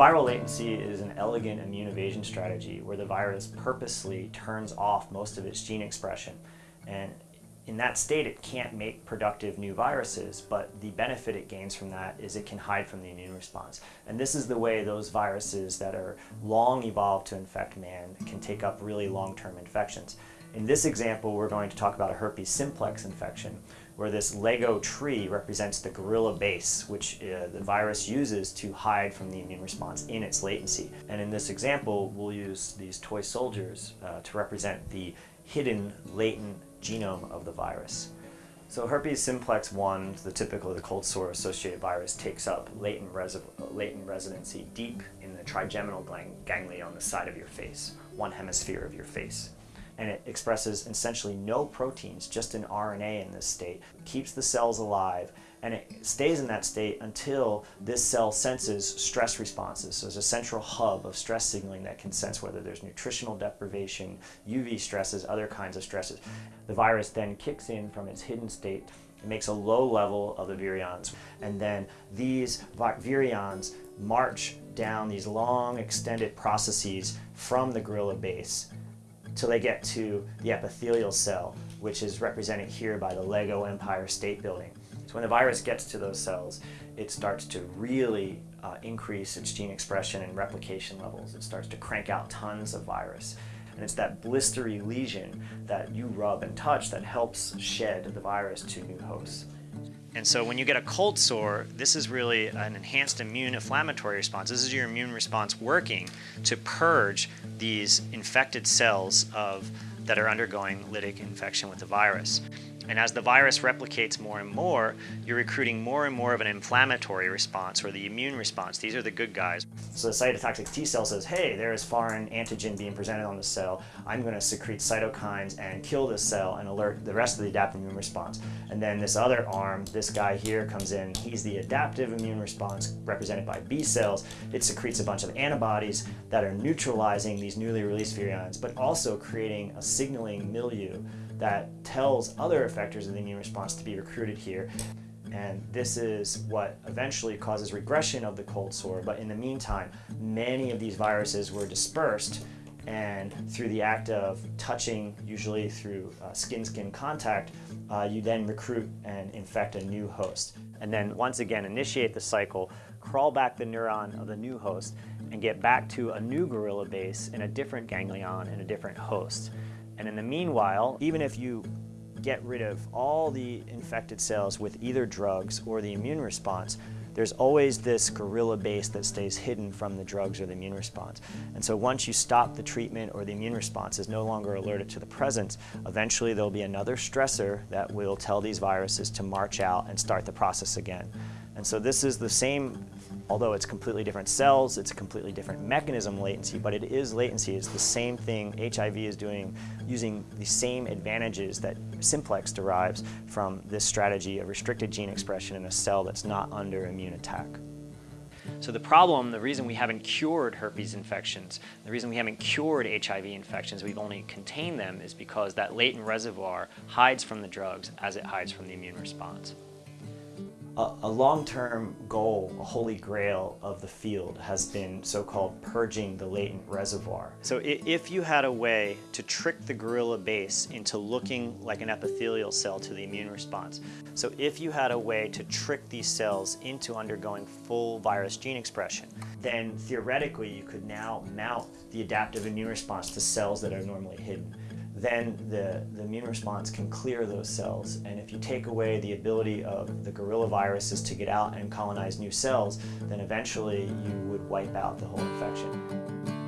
Viral latency is an elegant immune evasion strategy where the virus purposely turns off most of its gene expression. And in that state, it can't make productive new viruses, but the benefit it gains from that is it can hide from the immune response. And this is the way those viruses that are long evolved to infect man can take up really long-term infections. In this example, we're going to talk about a herpes simplex infection, where this Lego tree represents the guerrilla base, which uh, the virus uses to hide from the immune response in its latency. And in this example, we'll use these toy soldiers uh, to represent the hidden latent genome of the virus. So herpes simplex 1, the typical the cold sore associated virus, takes up latent, latent residency deep in the trigeminal ganglia on the side of your face, one hemisphere of your face and it expresses essentially no proteins, just an RNA in this state, keeps the cells alive, and it stays in that state until this cell senses stress responses. So there's a central hub of stress signaling that can sense whether there's nutritional deprivation, UV stresses, other kinds of stresses. The virus then kicks in from its hidden state it makes a low level of the virions. And then these virions march down these long extended processes from the guerrilla base till they get to the epithelial cell, which is represented here by the Lego Empire State Building. So when the virus gets to those cells, it starts to really uh, increase its gene expression and replication levels. It starts to crank out tons of virus. And it's that blistery lesion that you rub and touch that helps shed the virus to new hosts. And so when you get a cold sore, this is really an enhanced immune inflammatory response. This is your immune response working to purge these infected cells of that are undergoing lytic infection with the virus. And as the virus replicates more and more, you're recruiting more and more of an inflammatory response or the immune response. These are the good guys. So the cytotoxic T cell says, hey, there is foreign antigen being presented on the cell. I'm going to secrete cytokines and kill this cell and alert the rest of the adaptive immune response. And then this other arm, this guy here comes in. He's the adaptive immune response represented by B cells. It secretes a bunch of antibodies that are neutralizing these newly released virions, but also creating a signaling milieu that tells other effectors of the immune response to be recruited here. And this is what eventually causes regression of the cold sore. But in the meantime, many of these viruses were dispersed and through the act of touching, usually through skin-skin uh, contact, uh, you then recruit and infect a new host. And then once again, initiate the cycle, crawl back the neuron of the new host, and get back to a new guerrilla base in a different ganglion in a different host. And in the meanwhile, even if you get rid of all the infected cells with either drugs or the immune response, there's always this guerrilla base that stays hidden from the drugs or the immune response. And so once you stop the treatment or the immune response is no longer alerted to the presence, eventually there'll be another stressor that will tell these viruses to march out and start the process again. And so this is the same Although it's completely different cells, it's a completely different mechanism latency, but it is latency. It's the same thing HIV is doing using the same advantages that simplex derives from this strategy of restricted gene expression in a cell that's not under immune attack. So the problem, the reason we haven't cured herpes infections, the reason we haven't cured HIV infections, we've only contained them is because that latent reservoir hides from the drugs as it hides from the immune response a, long-term goal, a holy grail of the field has been so-called purging the latent reservoir. So if you had a way to trick the guerrilla base into looking like an epithelial cell to the immune response, so if you had a way to trick these cells into undergoing full virus gene expression, then theoretically you could now mount the adaptive immune response to cells that are normally hidden then the, the immune response can clear those cells. And if you take away the ability of the guerrilla viruses to get out and colonize new cells, then eventually you would wipe out the whole infection.